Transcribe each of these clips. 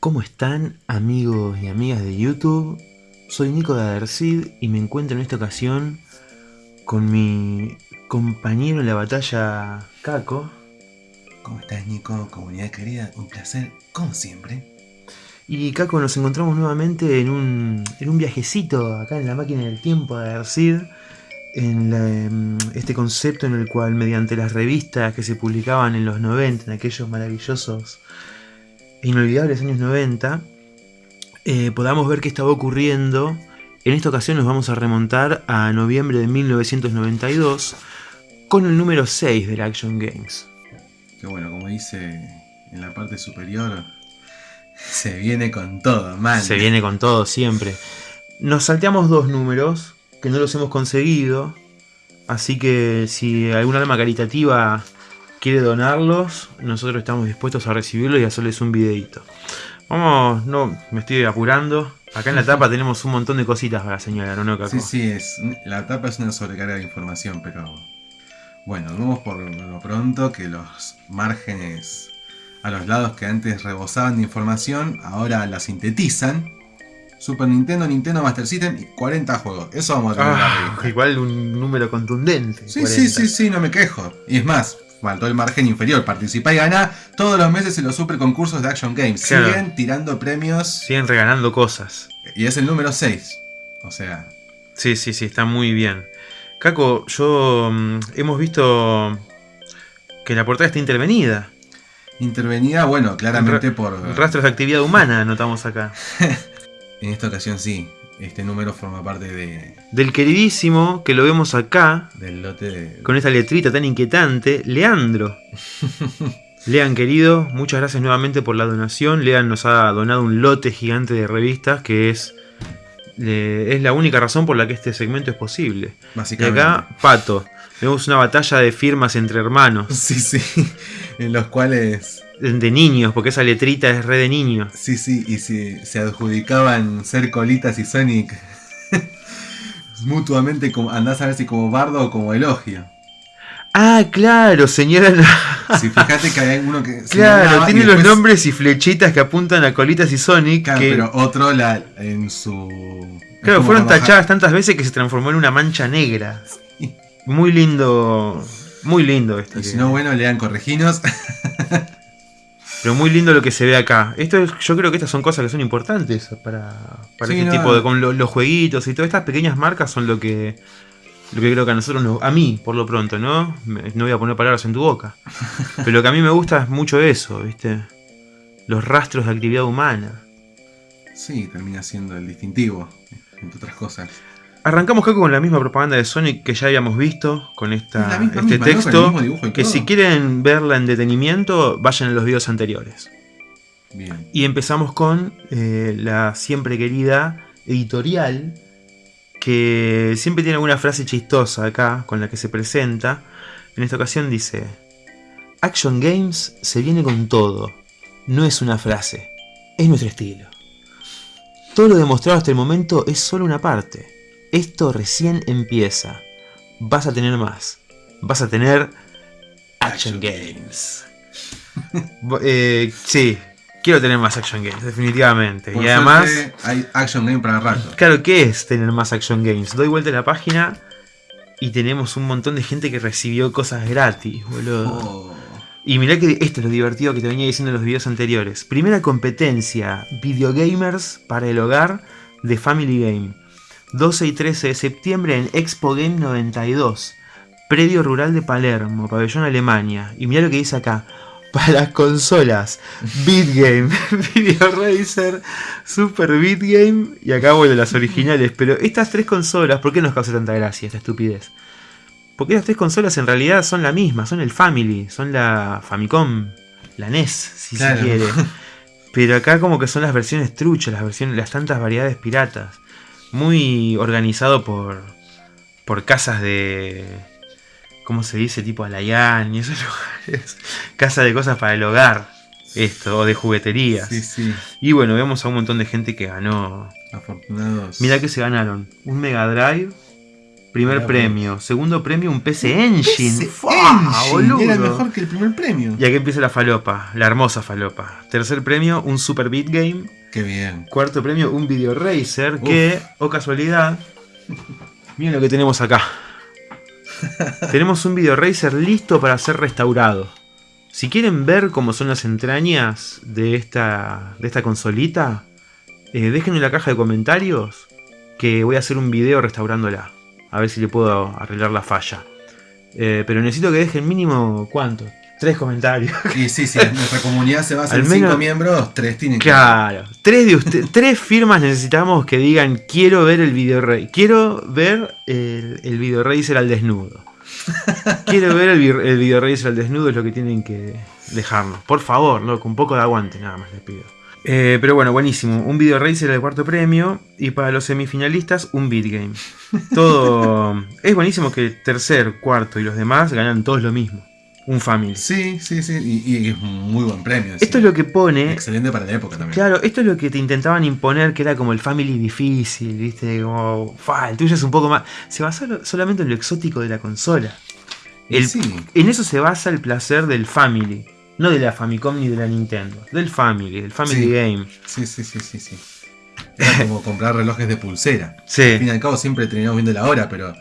¿Cómo están amigos y amigas de YouTube? Soy Nico de Adercid y me encuentro en esta ocasión con mi compañero en la batalla, Caco. ¿Cómo estás Nico? Comunidad querida, un placer, como siempre. Y Caco, nos encontramos nuevamente en un, en un viajecito acá en la máquina del tiempo de Adercid. En la, em, este concepto en el cual mediante las revistas que se publicaban en los 90, en aquellos maravillosos inolvidables años 90, eh, podamos ver qué estaba ocurriendo. En esta ocasión nos vamos a remontar a noviembre de 1992 con el número 6 del Action Games. Que bueno, como dice en la parte superior, se viene con todo, man. Se viene con todo siempre. Nos salteamos dos números que no los hemos conseguido. Así que si alguna alma caritativa quiere donarlos, nosotros estamos dispuestos a recibirlos y hacerles un videito. Vamos, no, me estoy apurando. Acá en la tapa tenemos un montón de cositas para señalar, ¿no, Caco? Sí, sí, es, la tapa es una sobrecarga de información, pero... Bueno, vemos por lo pronto que los márgenes a los lados que antes rebosaban de información, ahora la sintetizan. Super Nintendo, Nintendo Master System y 40 juegos. Eso vamos a tener Ah, igual un número contundente. Sí, 40. sí, sí, sí, no me quejo. Y es más, faltó el margen inferior. Participá y ganá todos los meses en los super concursos de Action Games. Claro. Siguen tirando premios Siguen regalando cosas. y es el número 6. O sea, Sí, sí, sí, está muy bien. Caco, yo mm, hemos visto que la portada está intervenida. intervenida, bueno, claramente por... Rastros de actividad humana notamos acá. En esta ocasión sí, este número forma parte de, Del queridísimo, que lo vemos acá, del lote de... con esta letrita tan inquietante, Leandro. Lean, querido, muchas gracias nuevamente por la donación. Lean nos ha donado un lote gigante de revistas que es, es la única razón por la que este segmento es posible. Y Básicamente. acá, Pato. Vemos una batalla de firmas entre hermanos, Sí, sí. En los cuales... de niños, porque esa letrita es re de niños. Sí, sí, y si se adjudicaban ser Colitas y Sonic mutuamente, como, andás a ver si como bardo o como elogio. Ah, claro, señalan. Si fíjate que hay uno que... se claro, tiene los nombres y flechitas que apuntan a Colitas y Sonic. Claro, que, pero otro la, en su... claro, fueron tachadas tantas veces que se transformó en una mancha negra. Sí. Muy lindo. Muy lindo esto. Y si no, bueno, lean correginos. Pero muy lindo lo que se ve acá. Esto es- yo creo que estas son cosas que son importantes para, para Sí, este no. tipo de. con lo- los jueguitos y todas estas pequeñas marcas son lo que. Lo que creo que a nosotros nos- a mí, por lo pronto, ¿no? No voy a poner palabras en tu boca. Pero lo que a mí me gusta es mucho eso, ¿viste? Los rastros de actividad humana. sí, termina siendo el distintivo, entre otras cosas. Arrancamos Caco con la misma propaganda de Sonic que ya habíamos visto, con esta, misma, este texto. que si quieren verla en detenimiento, vayan a los videos anteriores. Bien. Y empezamos con eh, la siempre querida editorial, que siempre tiene alguna frase chistosa acá con la que se presenta. En esta ocasión dice, Action Games se viene con todo, no es una frase, es nuestro estilo. Todo lo demostrado hasta el momento es solo una parte. Esto recién empieza. Vas a tener más. Vas a tener Action Action Games. Eh, sí, quiero tener más Action Games, definitivamente. Por y además, hay Action Game para rato. claro, ¿qué es tener más Action Games? Doy vuelta a la página y tenemos un montón de gente que recibió cosas gratis, boludo. Oh, Y mirá que esto es lo divertido que te venía diciendo en los videos anteriores. Primera competencia, videogamers para el hogar de Family Game. 12 y 13 de septiembre en Expo Game 92. Predio Rural de Palermo, Pabellón Alemania. Y mirá lo que dice acá. Para las consolas, Beat Game, Video Racer, Super Beat Game y acá bueno las originales. Pero estas tres consolas, ¿por qué nos causa tanta gracia esta estupidez? Porque estas tres consolas en realidad son la misma, son el Family, son la Famicom, la NES, si Claro. se quiere. Pero acá como que son las versiones truchas, las versiones, las tantas variedades piratas. Muy organizado por, por casas de, ¿cómo se dice? Tipo Alayán y esos lugares. Casa de cosas para el hogar, esto, o de jugueterías. sí, sí. Y bueno, vemos a un montón de gente que ganó. Afortunados. Mirá que se ganaron un Mega Drive, Primer Mirá, premio. Segundo premio, un PC Engine. ¡Fua, Engine boludo! Era mejor que el primer premio. Y aquí empieza la falopa, la hermosa falopa. Tercer premio, un Super Beat Game. Qué bien. Cuarto premio, un Video Racer. Que, o casualidad, miren lo que tenemos acá. tenemos un Video Racer listo para ser restaurado. Si quieren ver cómo son las entrañas de esta, de esta consolita, eh, déjenme en la caja de comentarios que voy a hacer un video restaurándola. A ver si le puedo arreglar la falla. Eh, pero necesito que dejen mínimo, ¿cuánto? Tres comentarios. Y sí, sí, nuestra comunidad se basa Al en menos- cinco miembros, tres tienen que. Claro. Tres, de usted- tres firmas necesitamos que digan quiero ver el video rey. Quiero ver el, el video racer al desnudo. Quiero ver el, el video racer al desnudo es lo que tienen que dejarnos. Por favor, loco, un poco de aguante nada más les pido. Eh, pero bueno, buenísimo. Un video racer al cuarto premio. Y para los semifinalistas, un beat game. Todo. es buenísimo que tercer, cuarto y los demás ganan todos lo mismo. Un family. Sí, sí, sí. Y, y es muy buen premio. Esto es lo que pone Excelente para la época también. Claro, esto es lo que te intentaban imponer, que era como el family difícil, ¿viste? Como, fa, el tuyo es un poco más... Se basa solamente en lo exótico de la consola. El- sí. En eso se basa el placer del family. No de la Famicom ni de la Nintendo. Del family, del family Sí. game. Sí, sí, sí, sí, sí. Era como comprar relojes de pulsera. Al Sí. fin y al cabo siempre terminamos viendo la hora, pero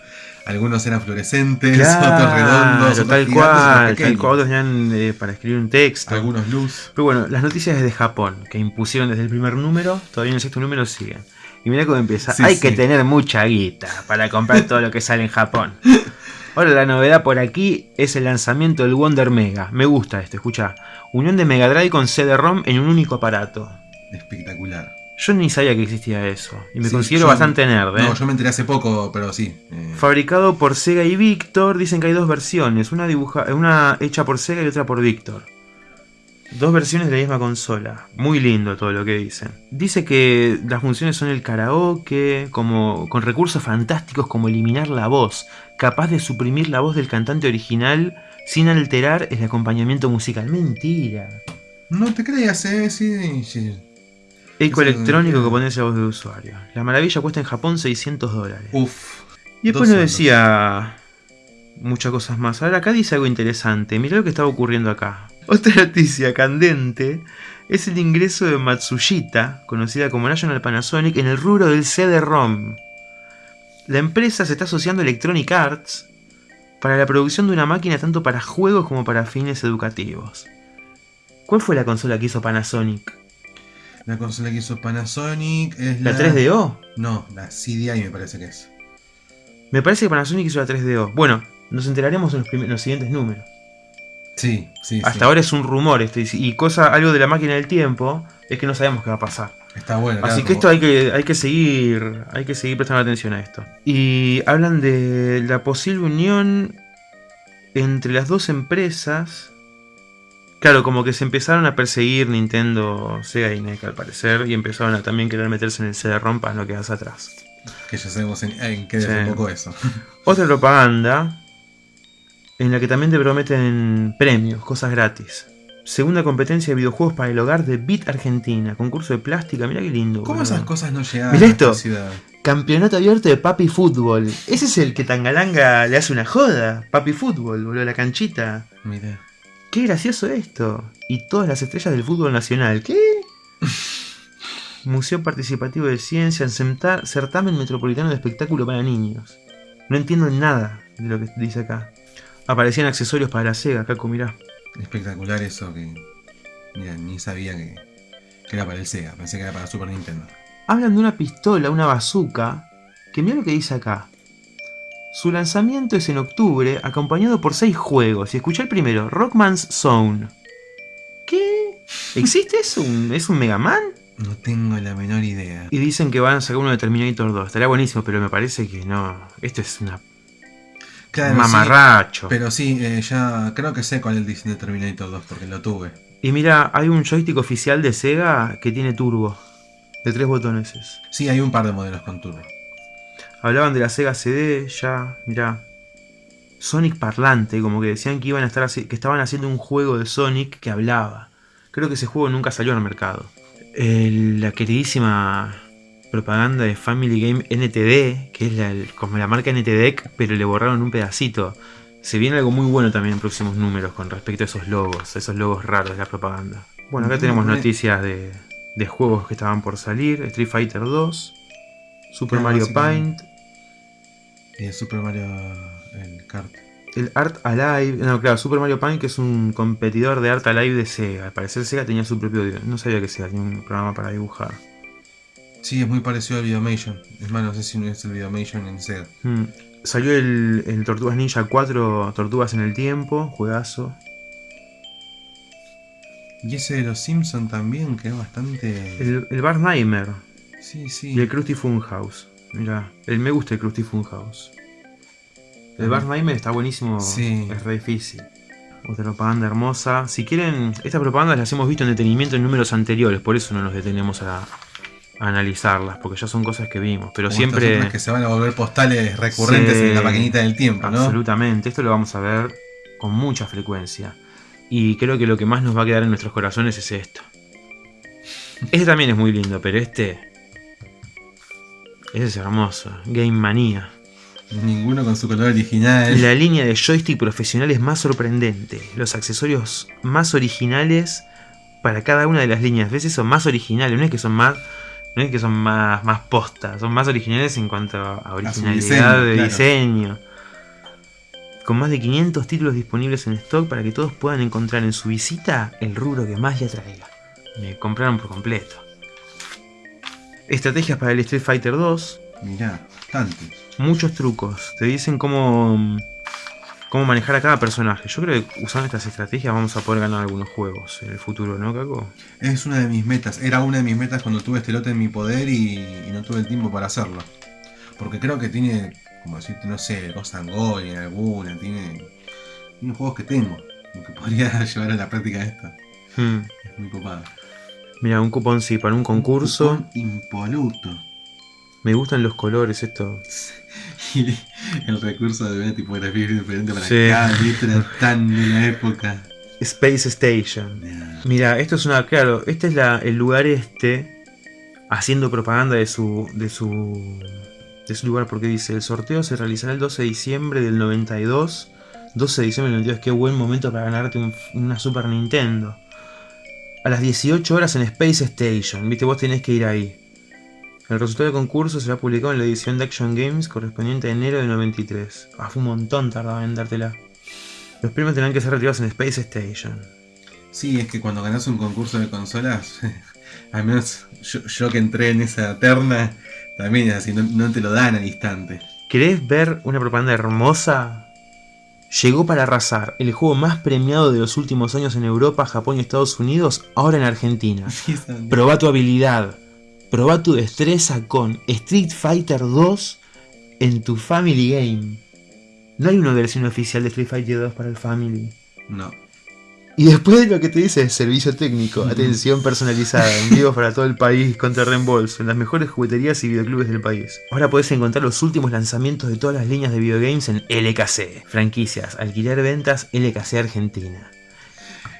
algunos eran fluorescentes, Claro, otros redondos, otros tal cual, tal cual, otros eran eh, para escribir un texto. Algunos luz. Pero bueno, las noticias desde Japón, que impusieron desde el primer número, todavía en el sexto número siguen. Y mira cómo empieza. Sí, Hay sí. que tener mucha guita para comprar todo lo que sale en Japón. Ahora la novedad por aquí es el lanzamiento del Wonder Mega. Me gusta esto, escucha. Unión de Mega Drive con CD-ROM en un único aparato. Espectacular. Yo ni sabía que existía eso. Y me Sí, considero bastante nerd, ¿eh? No, yo me enteré hace poco, pero sí. eh, Fabricado por Sega y Victor, dicen que hay dos versiones, una, dibuja, una hecha por Sega y otra por Victor. Dos versiones de la misma consola. Muy lindo todo lo que dicen. Dice que las funciones son el karaoke, como, con recursos fantásticos como eliminar la voz, capaz de suprimir la voz del cantante original sin alterar el acompañamiento musical. Mentira. No te creas, eh, sí, sí. Eco electrónico que pones la voz del usuario. La maravilla cuesta en Japón 600 dólares. Uf. Y después nos decía muchas cosas más. Ahora acá dice algo interesante. Mirá lo que estaba ocurriendo acá. Otra noticia candente es el ingreso de Matsushita, conocida como National Panasonic, en el rubro del CD-ROM. La empresa se está asociando a Electronic Arts para la producción de una máquina tanto para juegos como para fines educativos. ¿Cuál fue la consola que hizo Panasonic? La consola que hizo Panasonic es ¿La la. 3DO? No, la CDI me parece que es. Me parece que Panasonic hizo la 3DO. Bueno, nos enteraremos en los, en los siguientes números. Sí, sí, Hasta sí. ahora es un rumor esto, y- cosa, algo de la máquina del tiempo, es que no sabemos qué va a pasar. Está bueno. Así claro, que esto hay que, hay que seguir, hay que seguir prestando atención a esto. Y hablan de la posible unión entre las dos empresas. Claro, como que se empezaron a perseguir Nintendo, Sega y NEC al parecer, y empezaron a también querer meterse en el CD-ROM para no quedarse atrás. Que ya sabemos en, en qué Sí. desembocó eso. Otra propaganda en la que también te prometen premios, cosas gratis. Segunda competencia de videojuegos para el hogar de Bit Argentina, concurso de plástica, mira qué lindo. ¿Cómo boludo. esas cosas no llegaban Mirá a esto. esta ciudad? Campeonato abierto de Papi Fútbol. Ese es el que Tangalanga le hace una joda. Papi Fútbol, boludo, la canchita. Mira. Qué gracioso esto. Y todas las estrellas del fútbol nacional. ¿Qué? Museo Participativo de Ciencia, Certa- Certamen Metropolitano de Espectáculo para Niños. No entiendo nada de lo que dice acá. Aparecían accesorios para la Sega, Caco, mirá. Espectacular eso que. Mira, ni sabía que, que era para el Sega. Pensé que era para Super Nintendo. Hablan de una pistola, una bazooka, que mira lo que dice acá. Su lanzamiento es en octubre, acompañado por seis juegos. Y escuché el primero, Rockman's Zone. ¿Qué? ¿Existe eso? ¿Un- ¿Es un Mega Man? No tengo la menor idea. Y dicen que van a sacar uno de Terminator 2. Estaría buenísimo, pero me parece que no. Esto es una Claro, mamarracho. sí, pero sí, eh, ya creo que sé cuál es el diseño de Terminator 2 porque lo tuve. Y mira, hay un joystick oficial de Sega que tiene turbo. De tres botones. es. Sí, hay un par de modelos con turbo. Hablaban de la Sega CD, ya, mirá. Sonic parlante, como que decían que iban a estar que estaban haciendo un juego de Sonic que hablaba. Creo que ese juego nunca salió al mercado. El- la queridísima propaganda de Family Game NTD, que es la, como la marca NTDEC, pero le borraron un pedacito. Se viene algo muy bueno también en próximos números con respecto a esos logos, esos logos raros de la propaganda. Bueno, acá tenemos noticias de, de juegos que estaban por salir. Street Fighter 2, Super Mario. Paint, Eh, Super Mario el kart. el Art Alive. No, claro, Super Mario que es un competidor de Art Alive de Sega. Al parecer Sega tenía su propio... No sabía que Sega tenía un programa para dibujar. Sí, es muy parecido al Videomation. Es más, no sé si no es el Videomation en Sega. Mm. Salió el, el Tortugas Ninja 4, Tortugas en el Tiempo, juegazo. Y ese de los Simpson también, que es bastante. El, el Bar Nightmare Sí, sí. y el Krusty Funhouse. Mira, el me gusta el Krusty Funhouse. El Bar Nightmare está buenísimo, Sí. es re difícil. Otra propaganda hermosa. Si quieren, estas propagandas las hemos visto en detenimiento en números anteriores, por eso no nos detenemos a, a analizarlas, porque ya son cosas que vimos. Pero Como siempre. que se van a volver postales recurrentes Sí, en la maquinita del tiempo, ¿no? Absolutamente, esto lo vamos a ver con mucha frecuencia. Y creo que lo que más nos va a quedar en nuestros corazones es esto. Este también es muy lindo, pero este. Ese es hermoso. Game Manía. Ninguno con su color original. La línea de joystick profesional es más sorprendente. Los accesorios más originales para cada una de las líneas. ¿Ves eso? Más originales. No es que son más. No es que son más, más postas. Son más originales en cuanto a originalidad diseño, de claro. diseño. Con más de 500 títulos disponibles en stock para que todos puedan encontrar en su visita el rubro que más le atraiga. Me compraron por completo. Estrategias para el Street Fighter 2. Mirá, bastante. Muchos trucos. Te dicen cómo, cómo manejar a cada personaje. Yo creo que usando estas estrategias vamos a poder ganar algunos juegos en el futuro, ¿no, Caco? Es una de mis metas. Era una de mis metas cuando tuve este lote en mi poder y, y no tuve el tiempo para hacerlo. Porque creo que tiene, como decirte, no sé, Ghost and en alguna. Tiene, tiene juegos que tengo. Que podría llevar a la práctica esta. Hmm. Es muy copado. Mira, un cupón sí, para un concurso. Un impoluto. Me gustan los colores, esto. Y el recurso de una tipografía diferente para Sí. cada letra tan de la época. Space Station. Mira, esto es una. Claro, este es la, el lugar este. Haciendo propaganda de su. de su. de su lugar. Porque dice: el sorteo se realizará el 12 de diciembre del 92. 12 de diciembre del 92, qué buen momento para ganarte un- una Super Nintendo. A las 18 horas en Space Station. Viste, vos tenés que ir ahí. El resultado del concurso será publicado en la edición de Action Games correspondiente a enero de 93. Ah, fue un montón tardaba en dártela. Los premios tendrán que ser retirados en Space Station. Sí, es que cuando ganas un concurso de consolas, al menos yo, yo que entré en esa terna, también es así, no, no te lo dan al instante. ¿Querés ver una propaganda hermosa? Llegó para arrasar, el juego más premiado de los últimos años en Europa, Japón y Estados Unidos, ahora en Argentina. Proba tu habilidad, proba tu destreza con Street Fighter 2 en tu Family Game. No hay una versión oficial de Street Fighter 2 para el Family. No. Y después de lo que te dice servicio técnico, atención personalizada, envíos para todo el país contra reembolso, en las mejores jugueterías y videoclubes del país. Ahora podés encontrar los últimos lanzamientos de todas las líneas de videogames en LKC. Franquicias, alquiler ventas, LKC Argentina.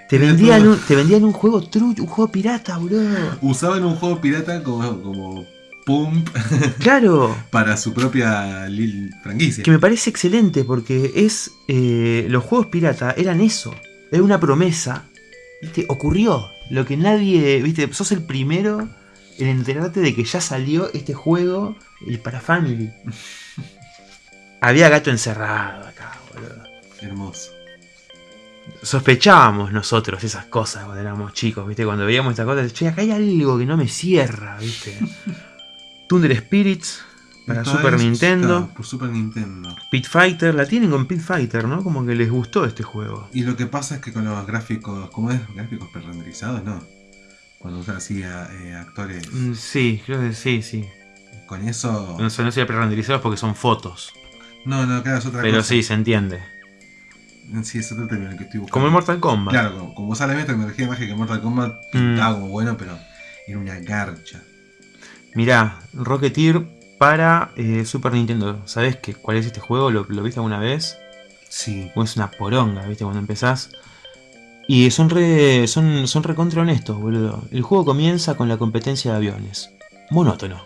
Te vendían, un, te vendían un juego trucho, un juego pirata, bro. Usaban un juego pirata como, como Pump Claro, para su propia franquicia. que me parece excelente porque es. eh, los juegos pirata eran eso. Era una promesa. ¿Viste? Ocurrió. Lo que nadie. ¿Viste? Sos el primero en enterarte de que ya salió este juego el para Family. Había gato encerrado acá, boludo. Hermoso. Sospechábamos nosotros esas cosas cuando éramos chicos, ¿viste? Cuando veíamos estas cosas, che, acá hay algo que no me cierra, ¿viste? Thunder Spirits para Super es- Nintendo. claro, por Super Nintendo. Pit Fighter, la tienen con Pit Fighter, ¿no? Como que les gustó este juego. Y lo que pasa es que con los gráficos, ¿cómo es? Gráficos prerenderizados, no. Cuando usan así a eh, actores, Mm, Sí, creo que sí, sí. con eso. No no sería pre-renderizados porque son fotos. No, no, claro, es otra Pero cosa. sí, se entiende. Sí, es otro término que estoy buscando. Como el Mortal Kombat. Claro, como, como usa la misma tecnología magia que Mortal Kombat, Mm. pintaba como bueno, pero era una garcha. Mirá, Rocketeer para eh, Super Nintendo. ¿Sabés qué, cuál es este juego? ¿Lo, lo viste alguna vez? Sí. O es una poronga, ¿viste? Cuando empezás. Y son re, son, son recontra honestos, boludo. El juego comienza con la competencia de aviones. monótono.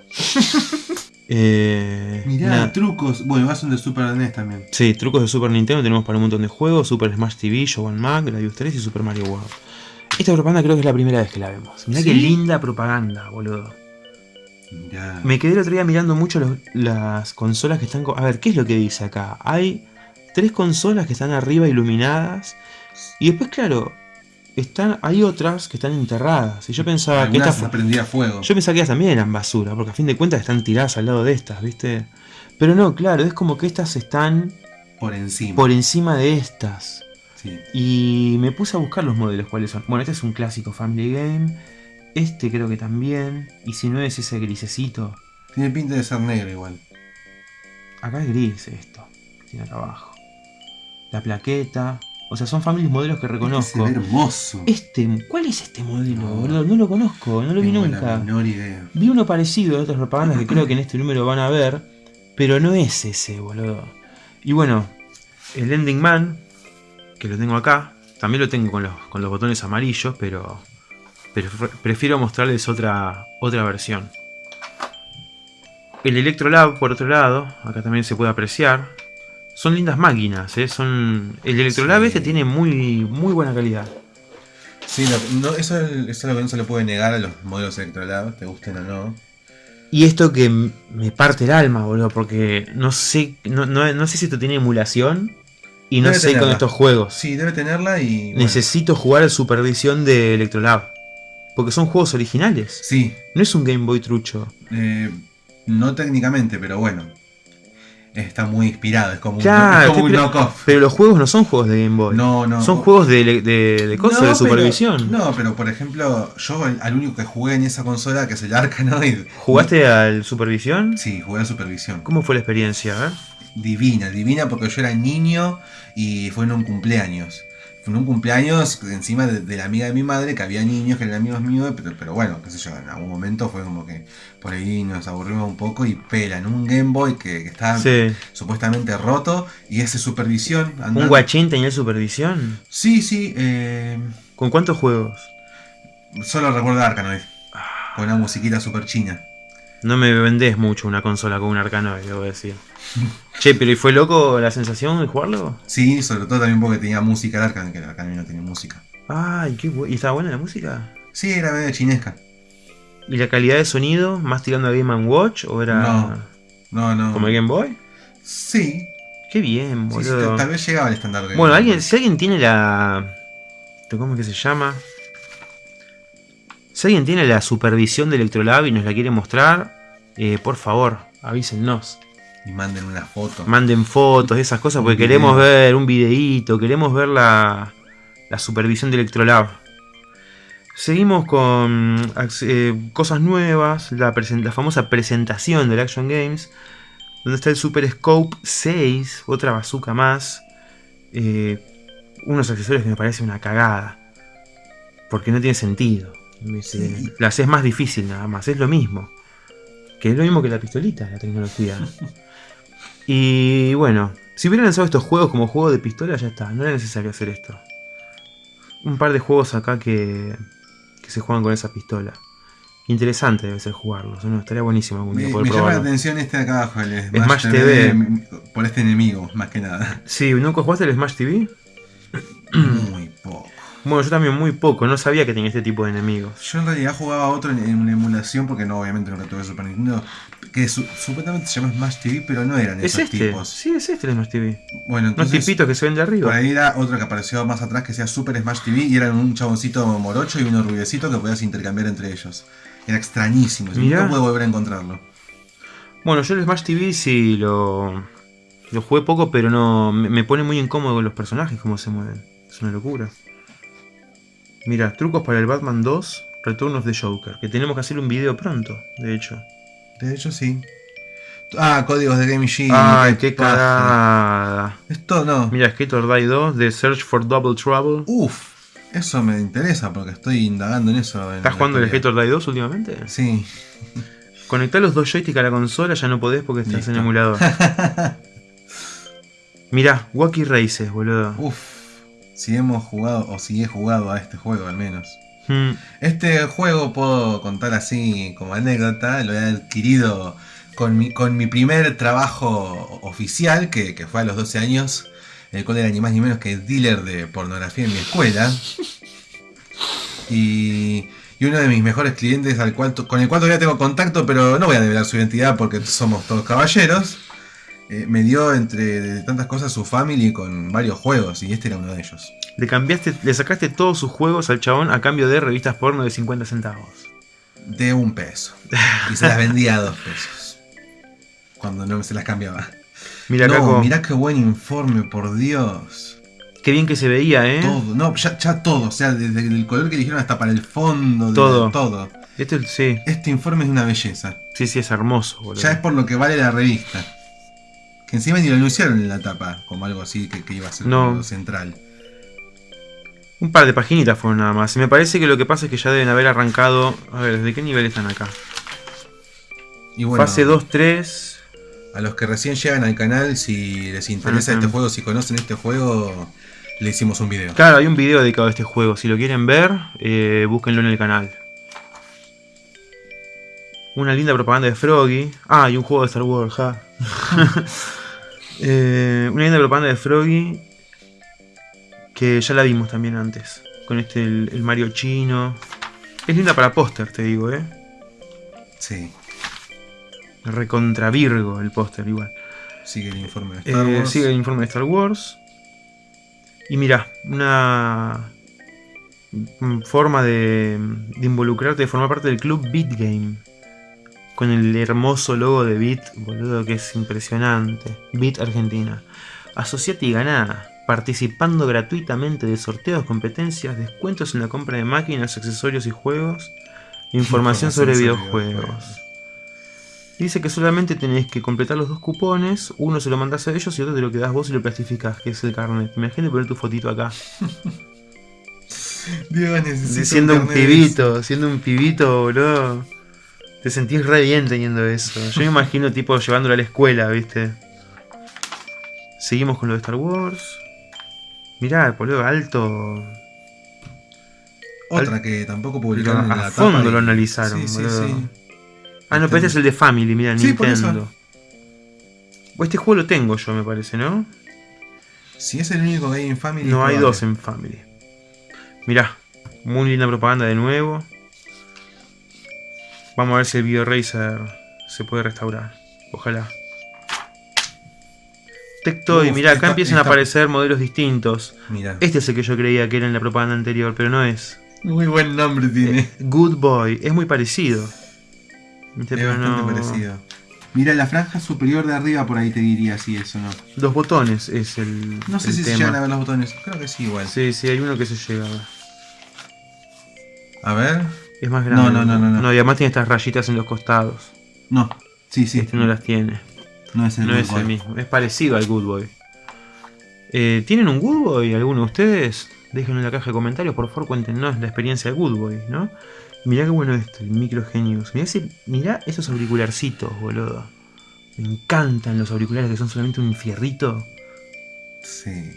eh, Mirá, nada. trucos. Bueno, vas de Super NES también. Sí, trucos de Super Nintendo tenemos para un montón de juegos, Super Smash TV, Show Mac, Gradius 3 y Super Mario World. Esta propaganda creo que es la primera vez que la vemos. Mirá qué linda propaganda, boludo. Mirá. Me quedé el otro día mirando mucho los- las consolas que están... A ver, ¿qué es lo que dice acá? Hay tres consolas que están arriba iluminadas. Y después, claro, están, hay otras que están enterradas. Y yo pensaba que estas... prendía fuego. Yo pensaba que ellas también eran basura, porque a fin de cuentas están tiradas al lado de estas, ¿viste? Pero no, claro, es como que estas están Por encima. por encima de estas. Sí. Y me puse a buscar los modelos cuáles son. Bueno, este es un clásico Family Game. Este creo que también. Y si no es ese grisecito. Tiene pinta de ser negro igual. Acá es gris esto. Tiene acá abajo. La plaqueta. O sea, son familias modelos que Este reconozco. se ve hermoso. Este, ¿cuál es este modelo, No. boludo? No lo conozco, no lo vi nunca. la menor idea. Vi uno parecido de otras propagandas que creo que en este número van a ver, pero no es ese, boludo. Y bueno, el Ending Man, que lo tengo acá, también lo tengo con los, con los botones amarillos, pero, prefiero mostrarles otra, otra versión. El Electrolab, por otro lado, acá también se puede apreciar. Son lindas máquinas, ¿eh? Son... El Electrolab Sí. este tiene muy, muy buena calidad. Sí, lo- no, eso, es, eso es lo que no se le puede negar a los modelos Electrolab, te gusten o no. Y esto que me parte el alma, boludo, porque no sé, no, no- no sé si esto tiene emulación y no Debe sé con estos juegos. Sí, debe tenerla y. bueno, Necesito jugar a supervisión de Electrolab. Porque son juegos originales. Sí, No es un Game Boy trucho. eh, no técnicamente, pero bueno. Está muy inspirado, es como Claro, un, un knockoff. Pero los juegos no son juegos de Game Boy. No, no. Son juegos de, ele- de, de cosas, No, de pero- supervisión. no, pero por ejemplo, yo al, al único que jugué en esa consola, que es el Arkanoid. ¿Jugaste al supervisión? Sí, jugué a Supervisión. ¿Cómo fue la experiencia? Divina, divina porque yo era niño y fue en un cumpleaños. Fue en un cumpleaños encima de, de la amiga de mi madre, que había niños que eran amigos míos, pero, pero bueno, qué sé yo, en algún momento fue como que por ahí nos aburrimos un poco y pela en un Game Boy que, que estaba Sí. supuestamente roto y ese supervisión. ¿Un guachín tenía supervisión? Sí, sí, eh, ¿Con cuántos juegos? solo recuerdo Arkanoid, con una musiquita super china. No me vendés mucho una consola con un Arcanoid, debo decir. che, pero ¿y fue loco la sensación de jugarlo? Sí, sobre todo también porque tenía música el Arkanoid, que el Arkanoid no tenía música. Ay, qué bu- ¿Y estaba buena la música? Sí, era medio chinesca. ¿Y la calidad de sonido? ¿Más tirando a Game Watch? ¿O era No. No, no. como el Game Boy? Sí, Qué bien, sí, sí, boludo. tal vez llegaba al estándar de bueno, alguien, si alguien tiene la. ¿Cómo es que se llama? Si alguien tiene la supervisión de Electrolab y nos la quiere mostrar, eh, por favor, avísennos. Y manden una foto. Manden fotos, esas cosas, porque queremos ver un videíto, queremos ver la, la supervisión de Electrolab. Seguimos con eh, cosas nuevas, la famosa presentación del Action Games, donde está el Super Scope 6, otra bazooka más, eh, unos accesorios que me parece una cagada, porque no tiene sentido. La haces más difícil nada más, es lo mismo. Que es lo mismo que la pistolita, la tecnología. Y bueno, si hubieran lanzado estos juegos como juego de pistola, ya está, no era necesario hacer esto. Un par de juegos acá que, que se juegan con esa pistola. Interesante debe ser jugarlos, ¿no? Estaría buenísimo algún día Me, poder me llama la atención este de acá abajo, el Smash, Smash TV, por este enemigo, más que nada. Sí, ¿nunca jugaste el Smash TV? Bueno, yo también muy poco, no sabía que tenía este tipo de enemigos. Yo en realidad jugaba otro en, en una emulación, porque no, obviamente no lo tuve Super Nintendo, que su- supuestamente se llama Smash TV, pero no eran ¿Es esos este? tipos. Sí, es este el Smash TV. Bueno, entonces tipitos que se ven de por arriba. ahí era otro que apareció más atrás que sea Super Smash TV y eran un chaboncito morocho y uno rubiecito que podías intercambiar entre ellos. Era extrañísimo, nunca pude volver a encontrarlo. Bueno, yo el Smash TV sí lo, lo jugué poco, pero no me, me pone muy incómodo los personajes, cómo se mueven. Es una locura. Mira, trucos para el Batman 2, Return of the Joker, que tenemos que hacer un video pronto, de hecho. De hecho, sí. Ah, códigos de Game Genie. Ay, qué cagada. Esto no. Mira, Skater Die 2, The Search for Double Trouble. Uf, eso me interesa porque estoy indagando en eso. en ¿Estás jugando el. Skater Die 2 últimamente? Sí. Conectar los dos joysticks a la consola ya no podés porque estás Listo. en emulador. Mirá, Wacky Races, boludo. Uf, si hemos jugado, o si he jugado a este juego al menos. Mm, Este juego puedo contar así como anécdota, lo he adquirido con mi, con mi primer trabajo oficial, que, que fue a los 12 años, el cual era ni más ni menos que dealer de pornografía en mi escuela. Y, y uno de mis mejores clientes al cual, con el cual todavía tengo contacto, pero no voy a develar su identidad porque somos todos caballeros, eh, me dio entre de tantas cosas su family con varios juegos y este era uno de ellos. le cambiaste, le sacaste todos sus juegos al chabón a cambio de revistas porno de 50 centavos. De un peso. Y se las vendía a dos pesos. Cuando no se las cambiaba. Mira, no, Caco, mirá qué buen informe, por Dios. qué bien que se veía, ¿eh? Todo, no, ya, ya todo, o sea, desde el color que eligieron hasta para el fondo, de- Todo. todo. Esto es- sí, Este informe es una belleza. sí, sí, es hermoso, boludo. Ya es por lo que vale la revista. Que encima ni lo anunciaron en la tapa, como algo así que, que iba a ser No. central. Un par de paginitas fueron nada más. Y me parece que lo que pasa es que ya deben haber arrancado. A ver, ¿desde qué nivel están acá? Y bueno, Fase 2, 3. a los que recién llegan al canal, si les interesa Ujú. este juego, si conocen este juego, le hicimos un video. Claro, hay un video dedicado a este juego. Si lo quieren ver, eh, búsquenlo en el canal. Una linda propaganda de Froggy. Ah, y un juego de Star Wars, ja. Eh, una linda propaganda de Froggy. Que ya la vimos también antes. Con este, el, el Mario chino. Es linda para póster, te digo, eh. Sí, Recontra Virgo el póster, igual. sigue el informe de Star Eh, Wars. sigue el informe de Star Wars. Y mira, una forma de, de involucrarte, de formar parte del club Beat Game. Con el hermoso logo de Beat, boludo, que es impresionante. Beat Argentina. Asociate y ganá. Participando gratuitamente de sorteos, competencias, descuentos en la compra de máquinas, accesorios y juegos. Información sobre videojuegos. Dice que solamente tenés que completar los dos cupones, uno se lo mandás a ellos y otro te lo quedás vos y lo plastificás, que es el carnet. Imagínate poner tu fotito acá. Dios, necesito siendo un de pibito, siendo un pibito, boludo. Te sentís re bien teniendo eso. Yo me imagino tipo llevándolo a la escuela, ¿viste? Seguimos con lo de Star Wars. Mirá, boludo, alto. Otra que tampoco publicaron A en la fondo tapa y- lo analizaron, Sí, sí, boludo. sí. Ah, no, pero este es el de Family, mira. Nintendo. O Este juego lo tengo yo, me parece, ¿no? Si es el único Game in Family. No hay dos en Family. Mirá, muy linda propaganda de nuevo. Vamos a ver si el Video Racer se puede restaurar. Ojalá. Tectoy, Uf, mirá, acá esta- empiezan a aparecer modelos distintos. Mira. Este es el que yo creía que era en la propaganda anterior, pero no es. Muy buen nombre tiene. Good Boy, es muy parecido. Viste, es pero bastante no- parecido. Mira, la franja superior de arriba por ahí te diría si eso no. Dos botones es el, No sé el si se llegan a ver los botones. Creo que sí, igual. Sí, sí, hay uno que se llega a ver. A ver. Es más grande. No, no, no, no, no. No, y además tiene estas rayitas en los costados. No. Sí, sí. Este no las tiene. No es el No es el mismo. Es parecido al Good Boy. Eh, ¿Tienen un Good Boy alguno de ustedes? Déjenlo en la caja de comentarios, por favor, cuéntenos la experiencia del Good Boy, ¿no? Mirá qué bueno esto, el Micro Genius. Mirá, ese- mirá esos auricularcitos, boludo. Me encantan los auriculares que son solamente un fierrito. Sí.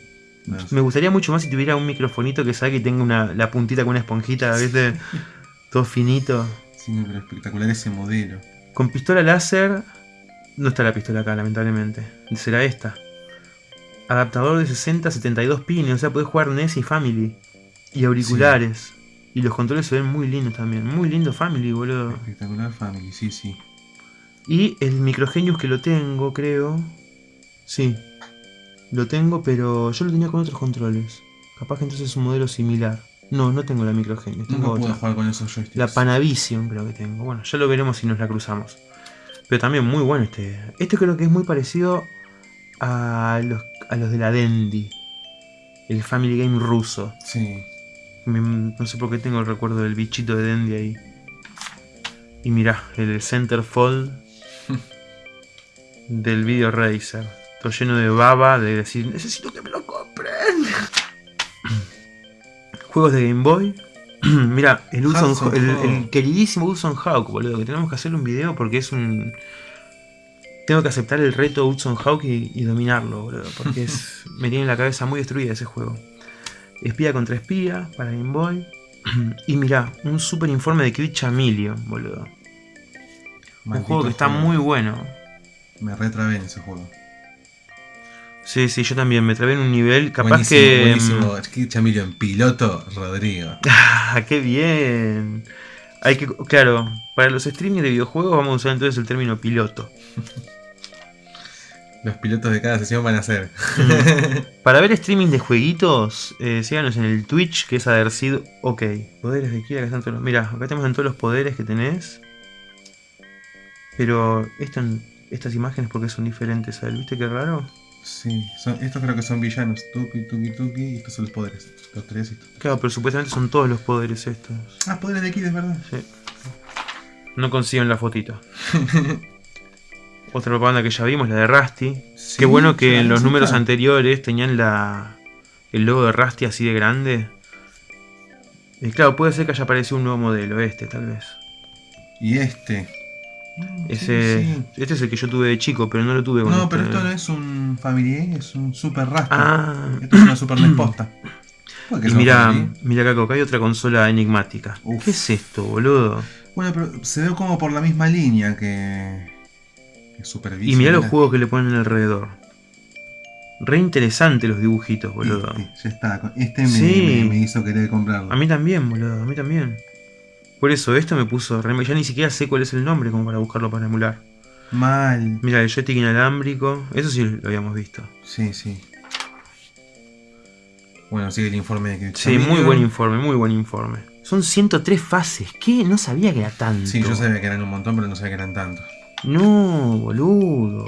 No sé. Me gustaría mucho más si tuviera un microfonito que saque y tenga una, la puntita con una esponjita, ¿viste? Todo finito. Sí, no, pero espectacular ese modelo. Con pistola láser. No está la pistola acá, lamentablemente. Será esta. Adaptador de 60 a 72 pines, o sea, podés jugar NES y Family. Y auriculares. Y los controles se ven muy lindos también. Muy lindo Family, boludo. Espectacular Family, sí, sí. Y el Microgenius que lo tengo, creo. Sí. Lo tengo, pero yo lo tenía con otros controles. Capaz que entonces es un modelo similar. No, no tengo la Microgenius, tengo Nunca pude otra. jugar con esos joysticks. La Panavision creo que tengo. Bueno, ya lo veremos si nos la cruzamos. Pero también muy bueno este. Este creo que es muy parecido a los, a los de la Dendy. El Family Game ruso. Sí. Me- no sé por qué tengo el recuerdo del bichito de Dendy ahí. Y mirá, el Centerfold del Video Racer. Todo lleno de baba de decir, necesito que me lo compren. Juegos de Game Boy. Mira, el, Hudson- Hudson el, Hawk. el queridísimo Hudson Hawk, boludo, que tenemos que hacerle un video porque es un... Tengo que aceptar el reto Hudson Hawk y, y dominarlo, boludo, porque es, me tiene la cabeza muy destruida ese juego. Espía contra espía para Game Boy. Y mirá, un super informe de Crit Chameleon, boludo. Un juego que está juego. muy bueno. Me retrabé en ese juego. Sí, sí, yo también me trabé en un nivel. Capaz buenísimo, que. Buenísimo. Kid Chameleon, piloto Rodrigo. ¡Ah, qué bien! Hay que. Claro, para los streamings de videojuegos vamos a usar entonces el término piloto. Los pilotos de cada sesión van a ser. Para ver streaming de jueguitos, eh, síganos en el Twitch, que es Adercid. Ok, poderes de Kira, acá están todos los. Mira, acá tenemos en todos los poderes que tenés. Pero esto estas imágenes, porque son diferentes a él? ¿Viste qué raro? Sí, son, estos creo que son villanos. Tuki, tuki, tuki. Y estos son los poderes. Los tres estos. Claro, pero supuestamente son todos los poderes estos. Ah, poderes de Kid, es verdad. Sí. No consiguen la fotito. Otra propaganda que ya vimos, la de Rusty. Sí, Qué bueno que en los números anteriores tenían la el logo de Rusty así de grande. Y claro, puede ser que haya aparecido un nuevo modelo, este tal vez. Y este. Ese, sí, sí. Este es el que yo tuve de chico, pero no lo tuve con No, este. pero esto no es un Family es un Super Rasta. Ah, Esto es una Super NES posta. ¿Por qué y son mira, mira acá, acá hay otra consola enigmática. Uf. ¿Qué es esto, boludo? Bueno, pero se ve como por la misma línea que. que Super Y mira los juegos que le ponen alrededor. Re interesante los dibujitos, boludo. Este, ya está. Este me, Sí. me- me hizo querer comprarlo. A mí también, boludo, a mí también. Por eso, esto me puso re... Ya ni siquiera sé cuál es el nombre como para buscarlo para emular. Mal. Mira, el joystick inalámbrico. Eso sí lo habíamos visto. Sí, sí. Bueno, sigue el informe de que Sí, muy buen informe, muy buen informe. Son 103 fases. ¿Qué? No sabía que era tanto. Sí, yo sabía que eran un montón, pero no sabía que eran tantos. No, boludo.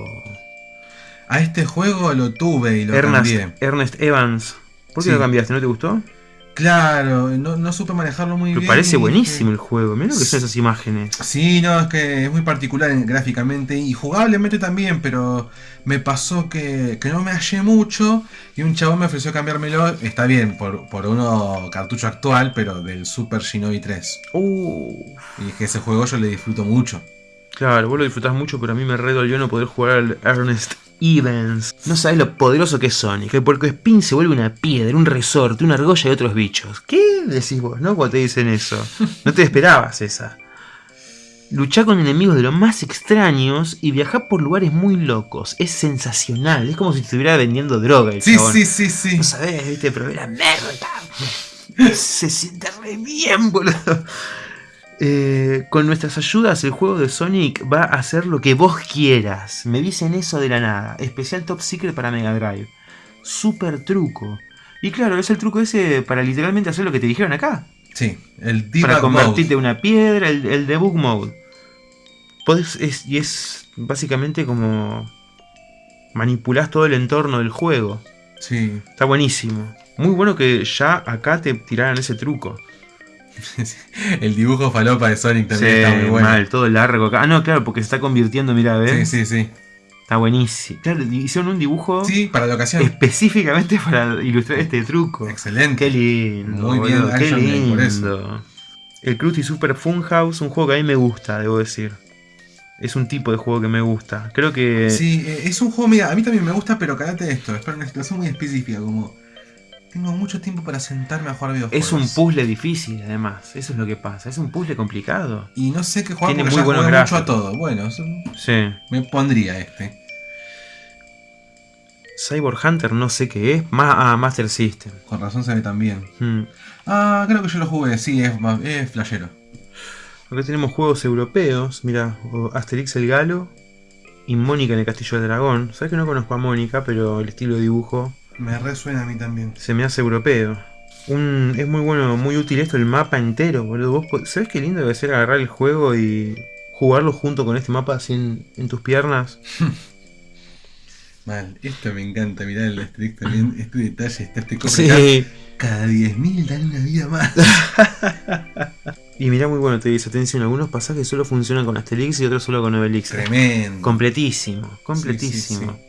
A este juego lo tuve y lo Ernest, cambié. Ernest Evans. ¿Por qué Sí. lo cambiaste? ¿No te gustó? Claro, no, no supe manejarlo muy Pero bien. parece buenísimo el juego. Mira lo que son esas imágenes. Sí, no, es que es muy particular en- gráficamente y jugablemente también, pero me pasó que, que no me hallé mucho y un chabón me ofreció cambiármelo. Está bien, por, por uno cartucho actual, pero del Super Shinobi 3. Uh, Y dije, ese juego yo le disfruto mucho. claro, vos lo disfrutás mucho, pero a mí me re dolió no poder jugar al Ernest Evans. No sabes lo poderoso que es Sonic. Que porque Spin se vuelve una piedra, un resorte, una argolla y otros bichos. ¿Qué decís vos, no? Cuando te dicen eso. No te esperabas esa. Luchar con enemigos de lo más extraños y viajar por lugares muy locos. Es sensacional. Es como si estuviera vendiendo droga el Sí, chabón. sí, sí, sí. No sabés, viste, pero era merda. Se siente re bien, boludo. Eh, con nuestras ayudas, el juego de Sonic va a hacer lo que vos quieras. Me dicen eso de la nada. Especial Top Secret para Mega Drive. Super truco. Y claro, es el truco ese para literalmente hacer lo que te dijeron acá. Sí, el para debug convertirte en una piedra, el, el debug mode. Podés- es, y es básicamente como manipulás todo el entorno del juego. Sí, Está buenísimo. Muy bueno que ya acá te tiraran ese truco. el dibujo falopa de Sonic también Sí, está muy bueno. mal, todo largo acá. Ah, no, claro, porque se está convirtiendo, mira, Sí, ¿ves? sí, sí. Está buenísimo. Claro, hicieron un dibujo Sí, para la ocasión. específicamente para ilustrar este truco. Excelente. Qué lindo. Muy bien, qué por eso. lindo. El Krusty Super Funhouse, un juego que a mí me gusta, debo decir. Es un tipo de juego que me gusta. Creo que. Sí, eh, es un juego, mira, a mí también me gusta, pero cállate esto, es para una situación muy específica, como tengo mucho tiempo para sentarme a jugar videojuegos. Es un puzzle difícil, además. Eso es lo que pasa. Es un puzzle complicado. Y no sé qué jugar Tiene porque muy ya buenos jugué mucho a todo. Bueno, Sí. me pondría este. Cyborg Hunter no sé qué es. Ma- ah, Master System. Con razón se ve tan bien. Hmm. Ah, creo que yo lo jugué, sí, es, es flashero. Acá tenemos juegos europeos. Mira, Asterix el Galo y Mónica en el Castillo del Dragón. Sabes que no conozco a Mónica, pero el estilo de dibujo Me resuena a mí también. se me hace europeo. Un, es muy bueno, muy útil esto, el mapa entero, boludo. Vos ¿Sabes qué lindo debe ser agarrar el juego y jugarlo junto con este mapa así en, en tus piernas? Mal, esto me encanta, mirá el Asterix también, este detalle, está este cofre acá. Cada 10.000 dan una vida más. Y mira muy bueno, te dice, atención, algunos pasajes solo funcionan con Asterix y otros solo con Obelix. Tremendo. Completísimo, completísimo. Sí,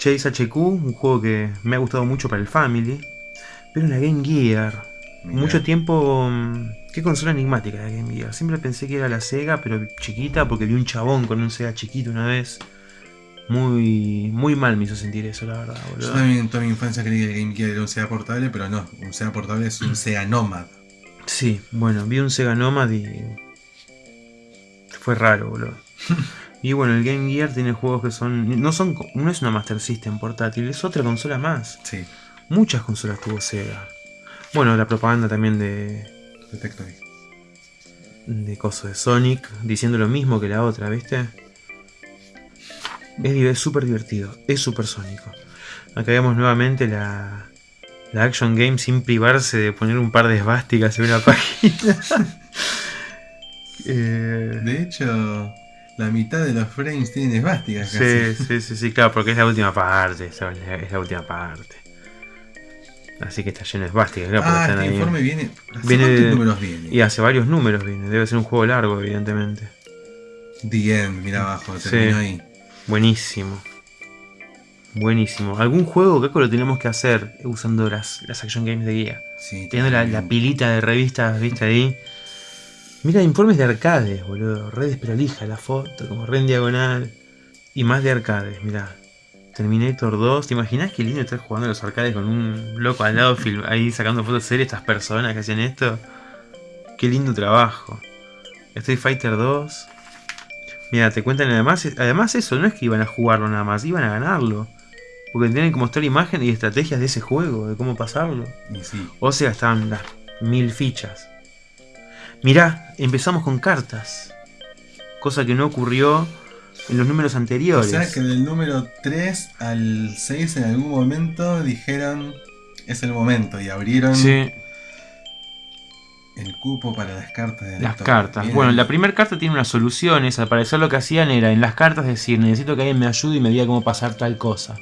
Chase HQ, un juego que me ha gustado mucho para el Family. Pero en la Game Gear, Mirá. mucho tiempo... mm, Qué consola enigmática la Game Gear. Siempre pensé que era la Sega, pero chiquita, porque vi un chabón con un Sega chiquito una vez. Muy, muy mal me hizo sentir eso, la verdad, Yo boludo. también en toda mi infancia creí que el Game Gear era un SEA portable, pero no, un SEA portable es un SEA Nomad. Sí, bueno, vi un Sega Nomad y. Fue raro, boludo. y bueno, el Game Gear tiene juegos que son. No son. No es una Master System portátil, es otra consola más. Sí, Muchas consolas tuvo Sega. Bueno, la propaganda también de. Detectory. de coso de Sonic, diciendo lo mismo que la otra, ¿viste? Es, súper divertido, es súper sónico. Acá vemos nuevamente la, la Action Game sin privarse de poner un par de esvásticas en una página. Eh, De hecho, la mitad de los frames tienen esvásticas sí, casi. sí, sí, sí, claro, porque es la última parte, es la, es la última parte. Así que está lleno de esvásticas, claro, ah, este ahí. informe viene. ¿Hace Viene números viene? Y hace varios números viene, debe ser un juego largo, evidentemente. The End, mira abajo, Sí. terminó ahí. Buenísimo. Buenísimo. ¿Algún juego, Caco, lo tenemos que hacer usando las, las Action Games de guía? Sí, Teniendo la, la pilita de revistas, viste ahí. Mira, informes de arcades, boludo. Red desprolija la foto, como red en diagonal. Y más de arcades, mirá. Terminator 2. ¿Te imaginas qué lindo estar jugando a los arcades con un loco al lado film- ahí sacando fotos de estas personas que hacían esto? Qué lindo trabajo. Street Fighter 2. Mira, te cuentan además, además eso, no es que iban a jugarlo nada más, iban a ganarlo. Porque tienen que mostrar imagen y estrategias de ese juego, de cómo pasarlo. Sí. O sea, estaban las mil fichas. Mirá, empezamos con cartas. Cosa que no ocurrió en los números O anteriores. sea que del número 3 al 6 en algún momento dijeron es el momento y abrieron Sí, el cupo para las cartas de la las cartas. Bien Bueno, la primera carta tiene unas soluciones. Al parecer lo que hacían era en las cartas decir, necesito que alguien me ayude y me diga cómo pasar tal cosa.